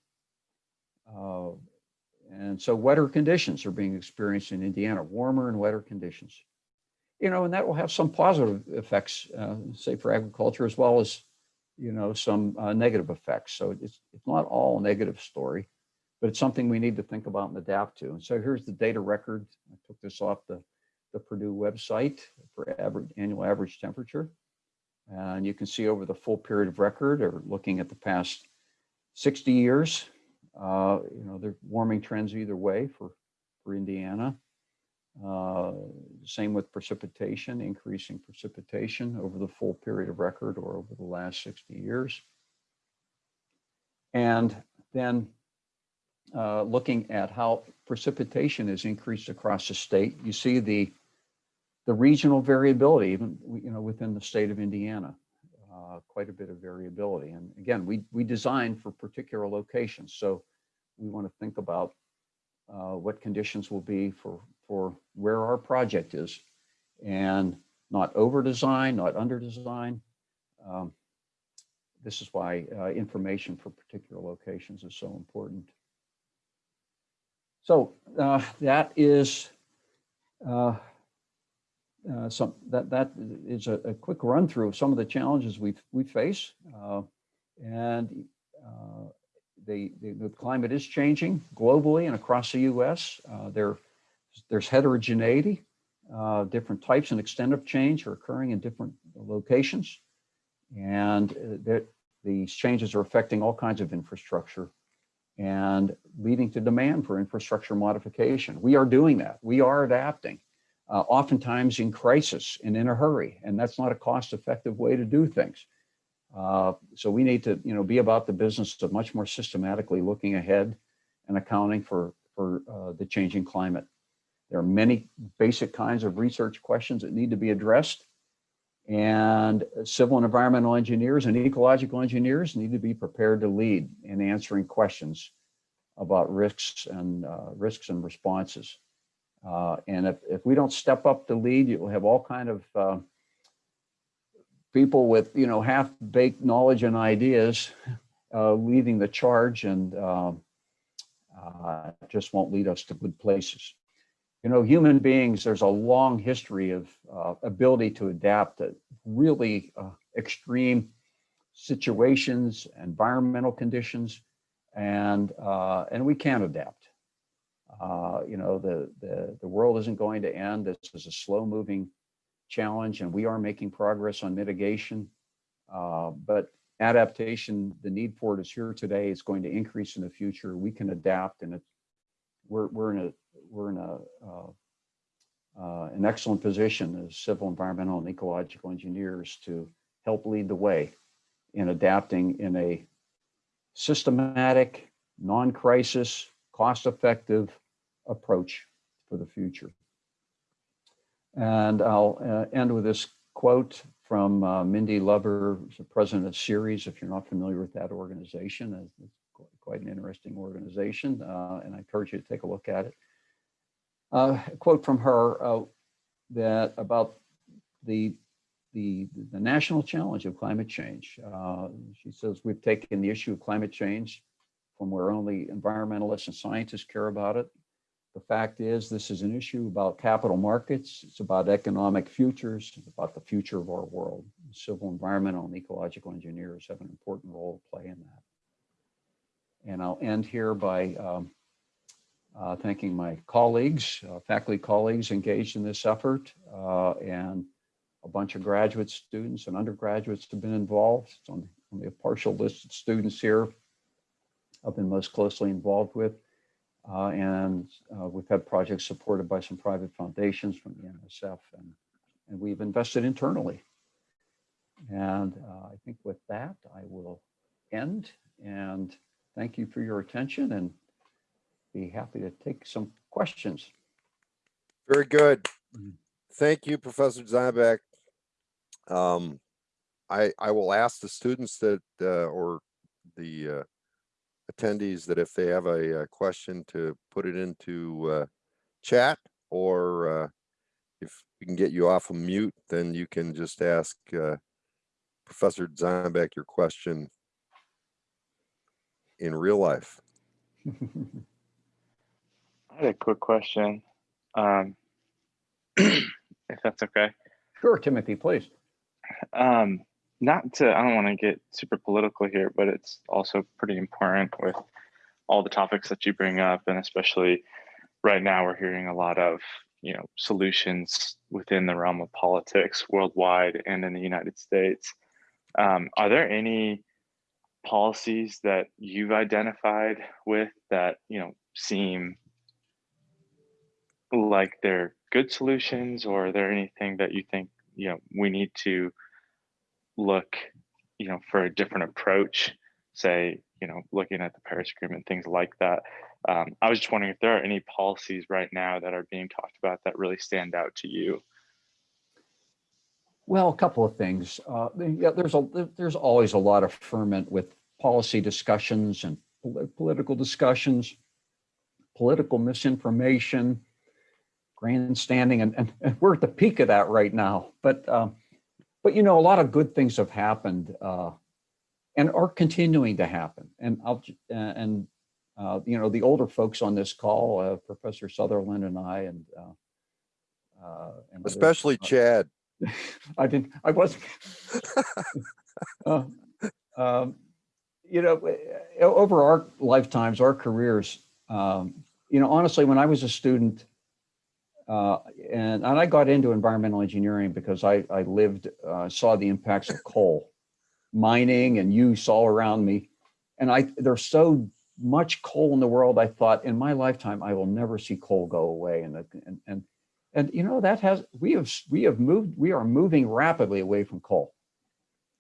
Uh, And so wetter conditions are being experienced in Indiana, warmer and wetter conditions. You know, and that will have some positive effects, uh, say for agriculture, as well as, you know, some uh, negative effects. So it's, it's not all a negative story, but it's something we need to think about and adapt to. And so here's the data record. I took this off the, the Purdue website for average, annual average temperature. And you can see over the full period of record or looking at the past 60 years, uh, you know, there are warming trends either way for, for Indiana. Uh, Same with precipitation, increasing precipitation over the full period of record or over the last 60 years. And then uh, looking at how precipitation has increased across the state, you see the, the regional variability, even, you know, within the state of Indiana. Uh, Quite a bit of variability. And again, we, we design for particular locations. So we want to think about uh, what conditions will be for, for where our project is and not over design, not under design. Um, This is why uh, information for particular locations is so important. So uh, that is uh, some, that, that is a, a quick run through of some of the challenges we, we face. uh, And uh, the, the, the climate is changing globally and across the US. Uh, there, there's heterogeneity. Uh, different types and extent of change are occurring in different locations. And uh, that these changes are affecting all kinds of infrastructure and leading to demand for infrastructure modification. We are doing that. We are adapting, uh, oftentimes in crisis and in a hurry. And that's not a cost-effective way to do things. Uh, So we need to, you know, be about the business of much more systematically looking ahead and accounting for, for uh, the changing climate. There are many basic kinds of research questions that need to be addressed. And civil and environmental engineers and ecological engineers need to be prepared to lead in answering questions about risks and uh, risks and responses. Uh, and if, if we don't step up to lead, you'll have all kind of uh, people with, you know, half-baked knowledge and ideas uh, leading the charge and um, uh, just won't lead us to good places. You know, human beings, there's a long history of uh, ability to adapt to really uh, extreme situations, environmental conditions, and uh, and we can adapt. Uh, you know, the, the the world isn't going to end. This is a slow-moving challenge, and we are making progress on mitigation. Uh, but adaptation, the need for it is here today. It's going to increase in the future. We can adapt, and it's we're we're in a we're in a uh, uh, an excellent position as civil, environmental, and ecological engineers to help lead the way in adapting in a systematic, non-crisis, cost-effective approach for the future. And I'll uh, end with this quote from uh, Mindy Lubber, who's the president of Ceres. If you're not familiar with that organization, it's quite an interesting organization, uh, and I encourage you to take a look at it. Uh, a quote from her uh, that about the the the national challenge of climate change. Uh, she says we've taken the issue of climate change from where only environmentalists and scientists care about it. The fact is, this is an issue about capital markets. It's about economic futures. It's about the future of our world. Civil, environmental, and ecological engineers have an important role to play in that. And I'll end here by um, uh, thanking my colleagues, uh, faculty colleagues engaged in this effort, uh, and a bunch of graduate students and undergraduates have been involved. It's on only a partial list of students here I've been most closely involved with. Uh, and uh, we've had projects supported by some private foundations from the NSF, and, and we've invested internally. And uh, I think with that, I will end and thank you for your attention and be happy to take some questions. Very good. Mhm. Thank you, Professor Dzombak. Um, I, I will ask the students that, uh, or the, uh, attendees that if they have a, uh question to put it into, uh, chat or, uh, if we can get you off of mute, then you can just ask uh, Professor Dzombak your question in real life. (laughs) I had a quick question, um, (clears throat) if that's okay. Sure, Timothy, please. Um, not to, I don't want to get super political here, but it's also pretty important with all the topics that you bring up, and especially right now, we're hearing a lot of you know solutions within the realm of politics worldwide and in the United States. Um, are there any policies that you've identified with that you know seem like they're good solutions or are there anything that you think you know we need to look you know for a different approach say you know looking at the paris agreement things like that um, i was just wondering if there are any policies right now that are being talked about that really stand out to you Well, a couple of things. Uh, yeah, there's a there's always a lot of ferment with policy discussions and pol- political discussions, political misinformation, grandstanding, and, and, and we're at the peak of that right now. But um, but you know, a lot of good things have happened uh, and are continuing to happen. And I'll uh, and uh, you know, the older folks on this call, uh, Professor Sutherland and I, and uh, uh, and Especially uh, Chad. (laughs) I didn't, I wasn't. Uh, (laughs) um, You know, over our lifetimes, our careers, um, you know, honestly, when I was a student, uh, and, and I got into environmental engineering because I, I lived, uh, saw the impacts of coal, mining and use all around me. And I, there's so much coal in the world, I thought in my lifetime, I will never see coal go away. And, and, and and you know, that has, we have, we have moved, we are moving rapidly away from coal.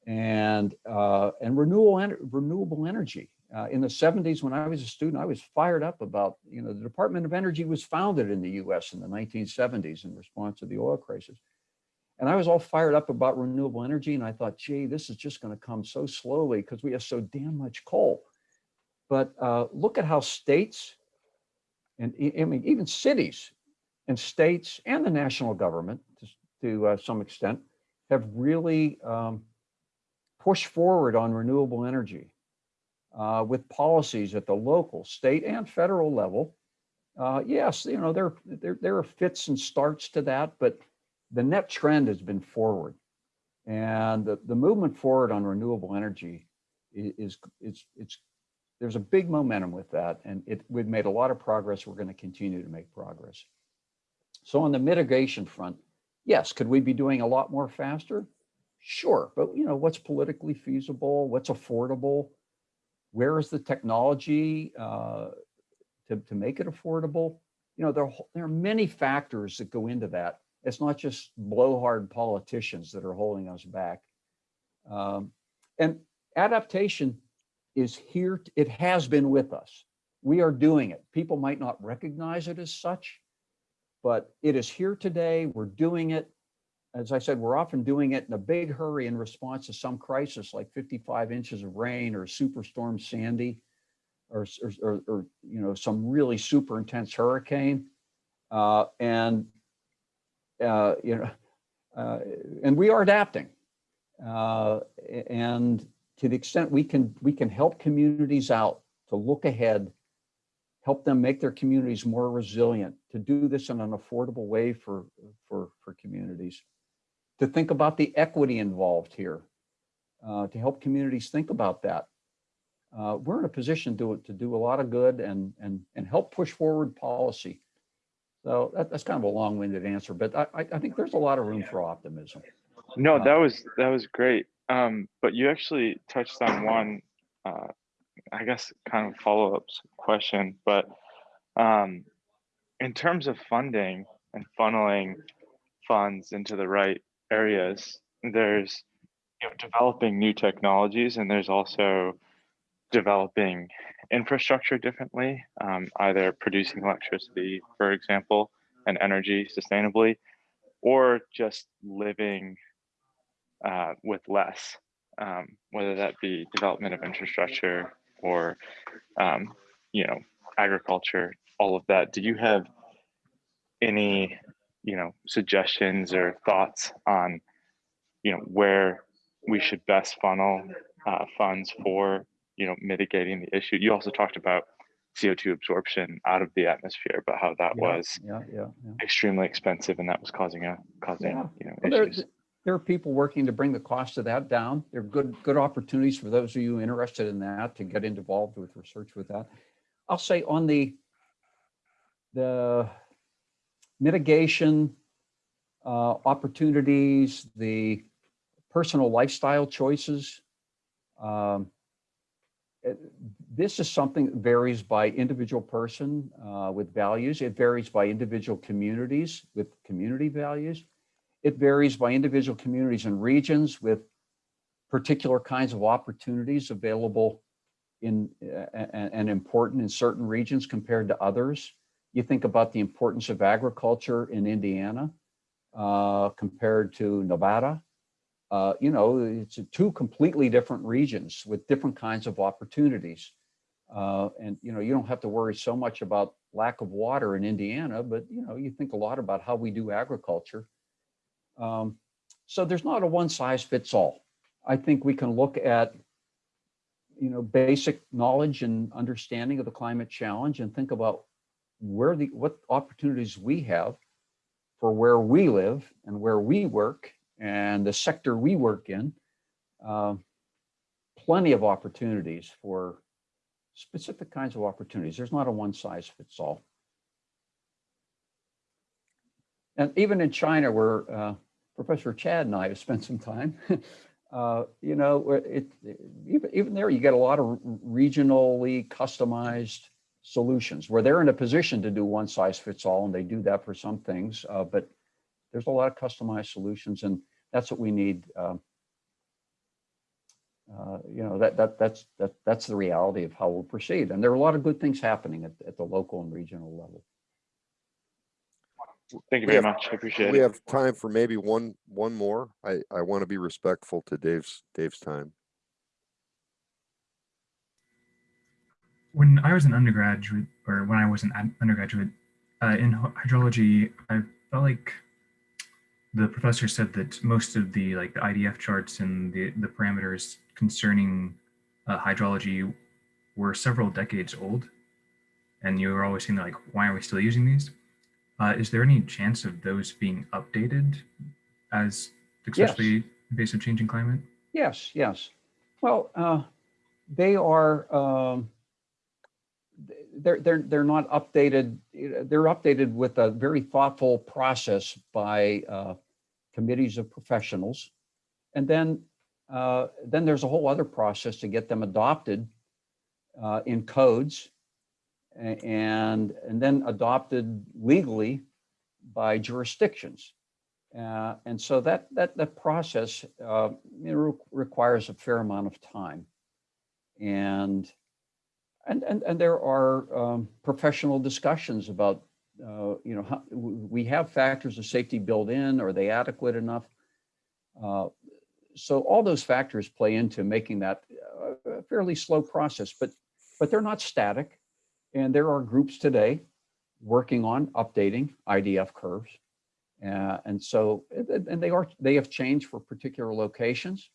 And, uh, and renewable, renewable energy. Uh, in the seventies, when I was a student, I was fired up about, you know, the Department of Energy was founded in the US in the nineteen seventies in response to the oil crisis. And I was all fired up about renewable energy and I thought, gee, this is just gonna come so slowly because we have so damn much coal. But uh, look at how states and I mean, even cities and states and the national government to, to uh, some extent have really um, pushed forward on renewable energy uh, with policies at the local, state and federal level. Uh, yes, you know, there, there, there are fits and starts to that, but the net trend has been forward. And the, the movement forward on renewable energy is, is, it's, there's a big momentum with that. And it, we've made a lot of progress. We're going to continue to make progress. So on the mitigation front, yes, could we be doing a lot more faster? Sure, but you know, what's politically feasible, what's affordable? Where is the technology uh, to, to make it affordable? You know, there, are there are many factors that go into that. It's not just blowhard politicians that are holding us back. Um, and adaptation is here, it has been with us. We are doing it. People might not recognize it as such, but it is here today. We're doing it. As I said, we're often doing it in a big hurry in response to some crisis like 55 inches of rain or Superstorm Sandy or, or, or, or, you know, some really super intense hurricane. Uh, and, uh, you know, uh, and we are adapting. Uh, and to the extent we can, we can help communities out to look ahead help them make their communities more resilient, to do this in an affordable way for, for, for communities, to think about the equity involved here, uh, to help communities think about that. Uh, we're in a position to, to do a lot of good and, and, and help push forward policy. So that, that's kind of a long-winded answer, but I, I think there's a lot of room for optimism. No, that was that was great. Um, but you actually touched on one, uh, I guess, kind of follow up question. But um, in terms of funding and funneling funds into the right areas, there's you know developing new technologies, and there's also developing infrastructure differently, um, either producing electricity, for example, and energy sustainably, or just living uh, with less, um, whether that be development of infrastructure or, um, you know, agriculture, all of that. Do you have any you know, suggestions or thoughts on, you know, where we should best funnel uh, funds for, you know, mitigating the issue. You also talked about CO2 absorption out of the atmosphere, but how that Yeah, was Yeah, yeah, extremely expensive and that was causing a causing you know Well, there, issues. there are people working to bring the cost of that down. There are good, good opportunities for those of you interested in that to get involved with research with that. I'll say on the, the mitigation uh, opportunities, the personal lifestyle choices. um, it- This is something that varies by individual person uh, with values. It varies by individual communities with community values. It varies by individual communities and regions with particular kinds of opportunities available in uh, and, and important in certain regions compared to others. You think about the importance of agriculture in Indiana uh, compared to Nevada. Uh, you know, it's two completely different regions with different kinds of opportunities. Uh, and, you know, you don't have to worry so much about lack of water in Indiana, but, you know, you think a lot about how we do agriculture. Um, so there's not a one size fits all. I think we can look at, you know, basic knowledge and understanding of the climate challenge and think about where the, what opportunities we have for where we live and where we work and the sector we work in. Um, Plenty of opportunities for specific kinds of opportunities. There's not a one size fits all. And even in China, where uh, Professor Chad and I have spent some time, (laughs) uh, you know, it, it- even, even there, you get a lot of regionally customized solutions where they're in a position to do one size fits all, and they do that for some things. uh, But there's a lot of customized solutions, and that's what we need. um, uh, You know, that, that, that's, that, that's the reality of how we'll proceed. And there are a lot of good things happening at, at the local and regional level. Thank you very have- much. I appreciate We it. have time for maybe one, one more. I, I want to be respectful to Dave's, Dave's time. When I was an undergraduate, or when I was an undergraduate uh, in hydrology, I felt like the professor said that most of the like the IDF charts and the the parameters concerning uh, hydrology were several decades old, and you were always saying like, why are we still using these? Uh, is there any chance of those being updated as especially in face of changing climate? Yes, yes. Well, uh, they are, um, they're, they're, they're not updated, they're updated with a very thoughtful process by uh, committees of professionals. And then, uh, then there's a whole other process to get them adopted uh, in codes and, and then adopted legally by jurisdictions. Uh, and so that that that process uh, you know, re- requires a fair amount of time, and and and, and there are um, professional discussions about uh, you know how, we have factors of safety built in. Are they adequate enough? Uh, so all those factors play into making that uh, a fairly slow process, but but they're not static, and there are groups today working on updating IDF curves. Uh, and so, and- they are, they have changed for particular locations.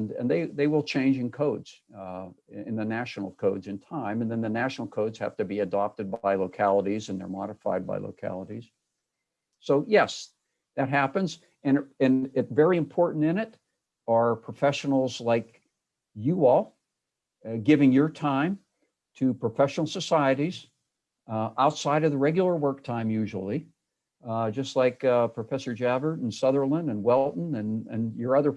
And, and they, they will change in codes, uh, in in the national codes in time. And then the national codes have to be adopted by localities and they're modified by localities. So yes, that happens. And, and it very important in it are professionals like you all, uh, giving your time to professional societies uh, outside of the regular work time usually, uh, just like uh, Professor Jafvert and Sutherland and Whelton and, and your other,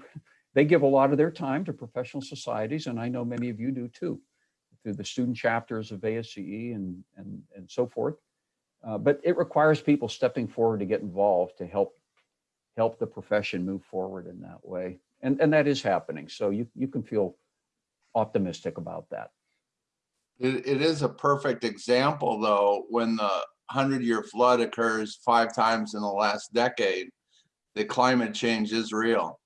they give a lot of their time to professional societies, and I know many of you do too, through the student chapters of ASCE and, and, and so forth. Uh, but it requires people stepping forward to get involved to help help the profession move forward in that way. And, and that is happening. So you, you can feel optimistic about that. It, it is a perfect example, though, when the hundred-year flood occurs five times in the last decade, the climate change is real.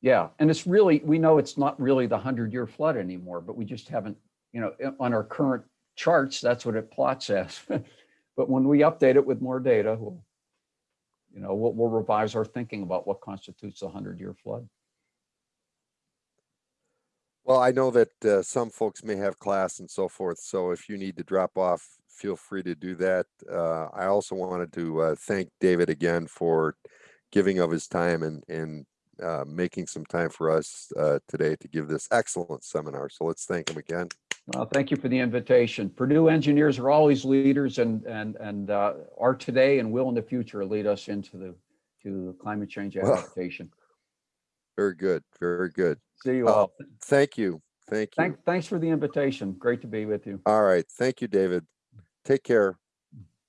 Yeah, and it's really, we know it's not really the hundred year flood anymore, but we just haven't, you know, on our current charts, that's what it plots as. (laughs) But when we update it with more data, we'll, you know, we'll, we'll revise our thinking about what constitutes a hundred-year flood. Well, I know that uh, some folks may have class and so forth, so if you need to drop off, feel free to do that. Uh, I also wanted to uh, thank David again for giving of his time and, and uh, making some time for us uh, today to give this excellent seminar. So let's thank him again. Well, thank you for the invitation. Purdue engineers are always leaders and, and, and uh, are today and will in the future lead us into the, to climate change Well, adaptation. Very good, very good. See you uh, all. Thank you, thank you. Thank, thanks for the invitation. Great to be with you. All right, thank you, David. Take care.